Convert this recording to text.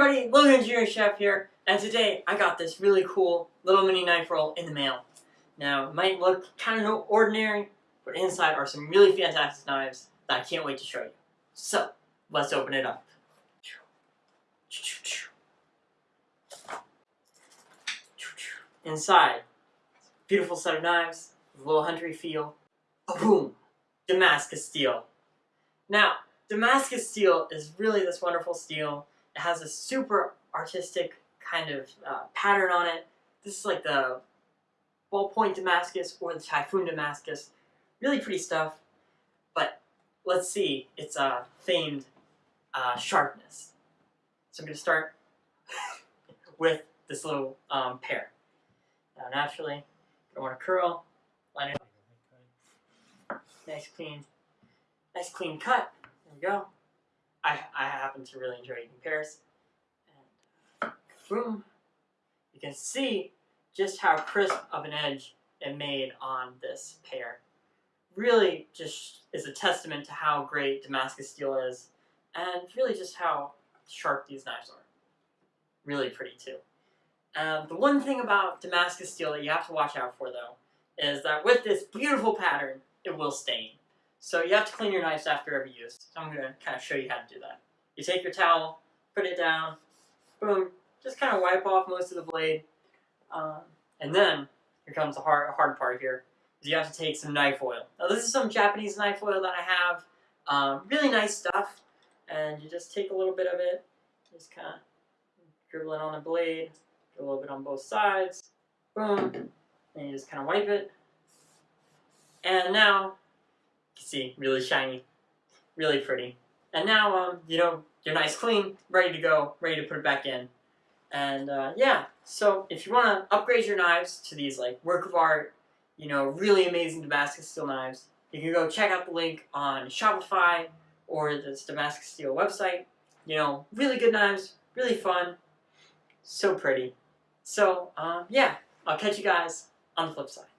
everybody, Logan Engineering Chef here, and today I got this really cool little mini knife roll in the mail. Now, it might look kind of ordinary, but inside are some really fantastic knives that I can't wait to show you. So, let's open it up. Inside, beautiful set of knives, with a little huntery feel. Boom! Damascus steel. Now, Damascus steel is really this wonderful steel. It has a super artistic kind of uh, pattern on it. This is like the ballpoint Damascus or the Typhoon Damascus. Really pretty stuff. But let's see its uh, famed uh, sharpness. So I'm going to start with this little um, pear. Now naturally, I want to curl, line it up. Nice clean, nice clean cut. There we go. I, I happen to really enjoy eating pears. And boom. You can see just how crisp of an edge it made on this pear. Really just is a testament to how great Damascus steel is and really just how sharp these knives are. Really pretty too. Um, the one thing about Damascus steel that you have to watch out for though is that with this beautiful pattern, it will stain. So you have to clean your knives after every use. So I'm going to kind of show you how to do that. You take your towel, put it down, boom, just kind of wipe off most of the blade. Um, and then, here comes the hard, hard part here, is you have to take some knife oil. Now this is some Japanese knife oil that I have. Um, really nice stuff. And you just take a little bit of it, just kind of dribble it on the blade, a little bit on both sides, boom, and you just kind of wipe it. And now can see, really shiny, really pretty. And now, um, you know, you're nice clean, ready to go, ready to put it back in. And uh, yeah, so if you want to upgrade your knives to these like work of art, you know, really amazing Damascus steel knives, you can go check out the link on Shopify or this Damascus steel website. You know, really good knives, really fun, so pretty. So, um, yeah, I'll catch you guys on the flip side.